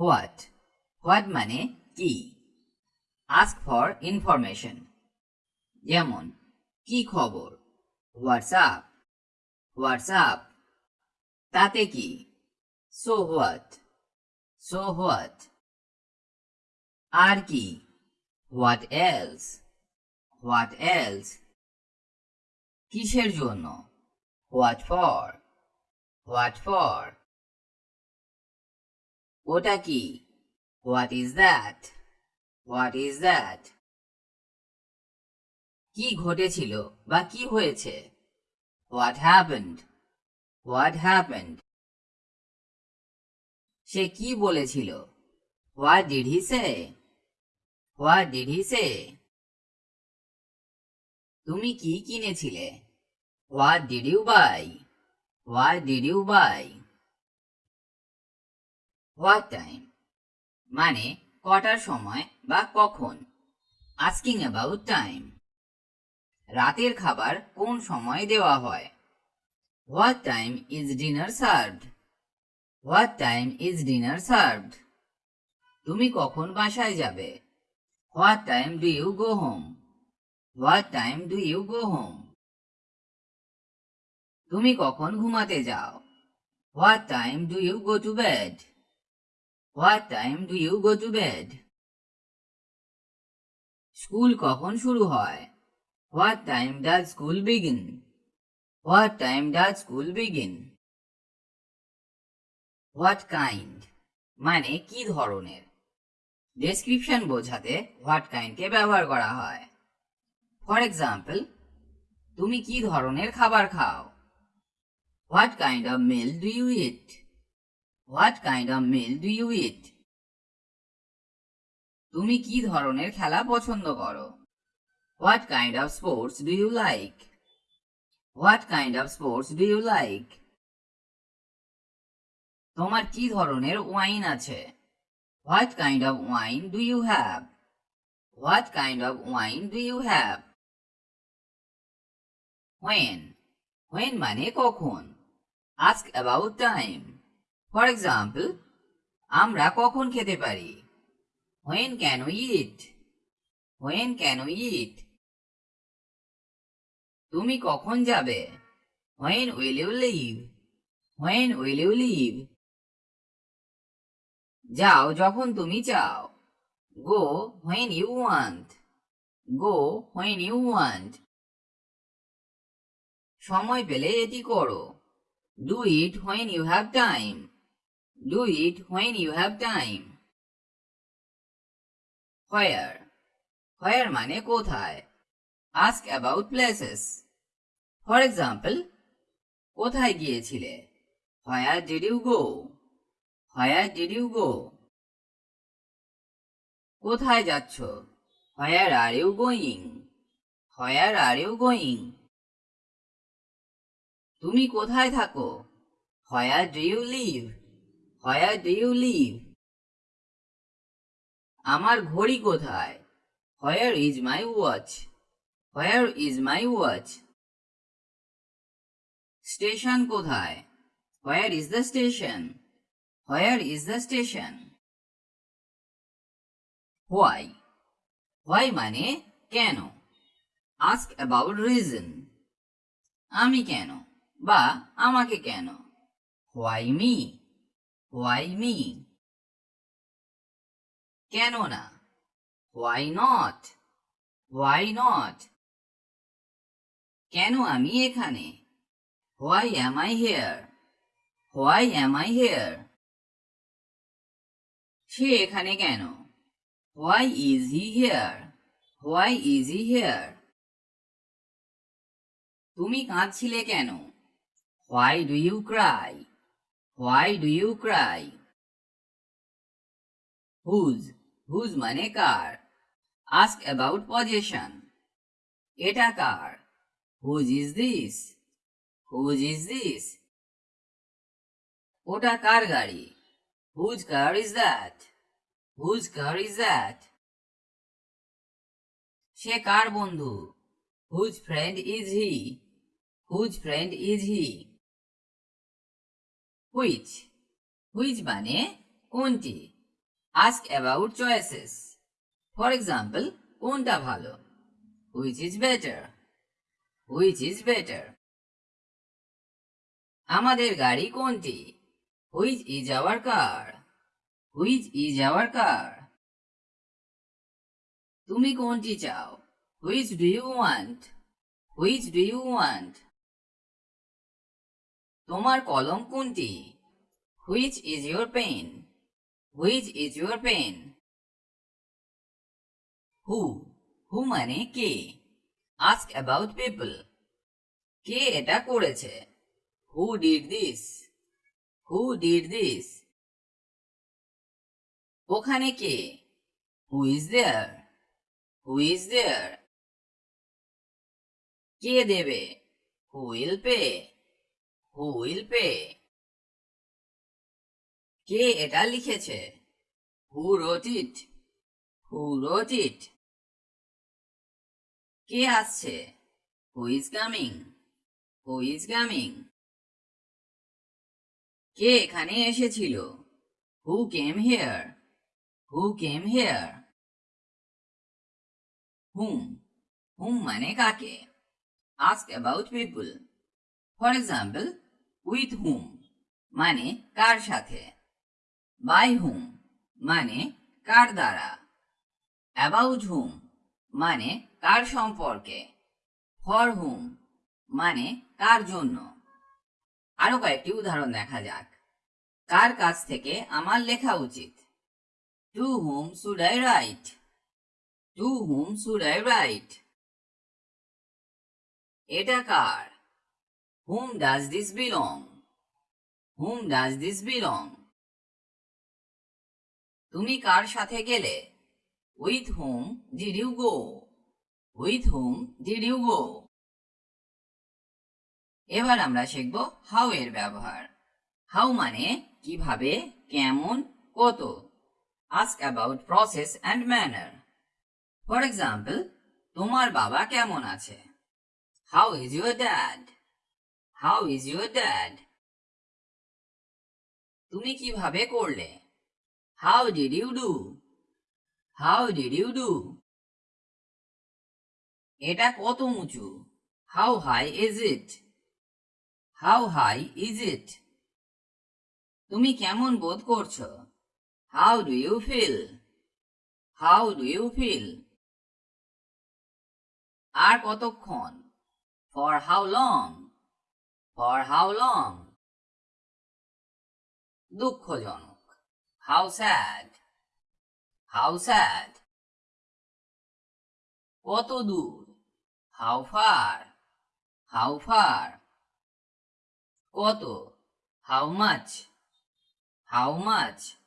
What what মানে কি? Ask for information যেমন, কি খবর? হোয়াটসঅ্যাপ হোয়াটসঅ্যাপ তাতে কি? সো হোয়াট সো হোয়াট আর কি? হোয়াট এলস হোয়াট এলস কিসের জন্য? হোয়াট ফর হোয়াট ফর ওটা কি what is that what is that কি ঘটেছিল বা কি হয়েছে? হোয়াট হ্যাপেন্ড হোয়াট হ্যাপেন্ড সে কি বলেছিল? What did he say what did he say তুমি কি কিনেছিলে? What did you buy what did you buy what time মানে কটার সময় বা কখন? আস্কিং অ্যাবাউট টাইম রাতের খাবার কোন সময় দেওয়া হয়? What time is dinner served what time is dinner served তুমি কখন বাসায় যাবে? What time do you go home what time do you go home তুমি কখন ঘুমাতে যাও? What time do you go to bed what time do you go to bed school কখন শুরু হয়? What time does school begin what time does school begin what kind মানে কি ধরনের? ডেসক্রিপশন বোঝাতে হোয়াট কাইন্ডকে ব্যবহার করা হয়। ফর এক্সাম্পল তুমি কি ধরনের খাবার খাও? What kind of meal do you eat what kind of meal do you eat তুমি কি ধরনের খেলা পছন্দ করো? What kind of sports do you like what kind of sports do you like তোমার কি ধরনের ওয়াইন আছে? What kind of wine do you have what kind of wine do you have when when মানে কখন? Ask about time for example আমরা কখন খেতে পারি? When can eat when can eat তুমি কখন যাবে? When will you leave when will you leave যাও যখন তুমি চাও। Go when you want go when you want সময় পেলে এটি করো। Do it when you have time do it when you have time where where মানে কোথায়? Ask about places for example কোথায় গিয়েছিলে? Where did you go where did you go কোথায় যাচ্ছ? Where are you going where are you going তুমি কোথায় থাকো? Where do you live where do live আমার ঘড়ি কোথায়? Where is my watch where is my watch station কোথায়? Where is the station where is the station why why মানে কেন? Ask about reason আমি কেন? বা আমাকে কেন? Why me why me? কেন হোয়াই নট? Why not? কেন আমি এখানে? Why am I here? Why am I here? সে এখানে কেন? Why is he here? Why is he here? তুমি কাঁদছিলে কেন? Why do you cry? Why do you cry whose whose মানে কার আস্ক অ্যাবাউট পজিশন এটা কার whose is this whose is this ওটা কার গাড়ি whose car is that whose car is that সে কার বন্ধু whose friend is he whose friend is he which which মানে কোনটি? Ask about choices for example কোনটা ভালো? Which is better which is better আমাদের গাড়ি কোনটি? Which is our car which is our car তুমি কোনটি চাও? Which do you want which do you want তোমার কলম কোনটি? Which is your pen which is your pen who who মানে কে? আস্ক অ্যাবাউট পিপল কে এটা করেছে? Who did this who did this ওখানে কে? Who is there who is there কে দেবে? Who will pay who will pay কে এটা লিখেছে? হু রোট ইট হু রোট ইট কে আসছে? Who is coming who is coming কে এখানে এসেছিল? হু came here who came here hmm whom মানে কাকে? Ask about people for example with whom মানে কার সাথে? বাই হুম মানে কার দ্বারা? অ্যাবাউট হুম মানে কার সম্পর্কে? ফর হুম মানে কার জন্য? আরও কয়েকটি উদাহরণ দেখা যাক। কার কাছ থেকে আমার লেখা উচিত? To whom should I write to whom should I write এটা কার? Whom does this belong whom does this belong তুমি কার সাথে গেলে? With whom did you go with whom did you go এবার আমরা শিখব হাউ এর ব্যবহার। হাউ মানে কীভাবে, কেমন, কত। Ask about process and manner for example তোমার বাবা কেমন আছে? How is your dad how is your dad তুমি কীভাবে করলে? How did you do how did you do এটা কত উঁচু? How high is it how high is it তুমি কেমন বোধ করছ? How do you feel how do you feel আর কতক্ষণ? For how long for how long দুঃখজনক। হাউ স্যাড হাউ স্যাড কত দূর? হাউ ফার হাউ ফার কত? How much how much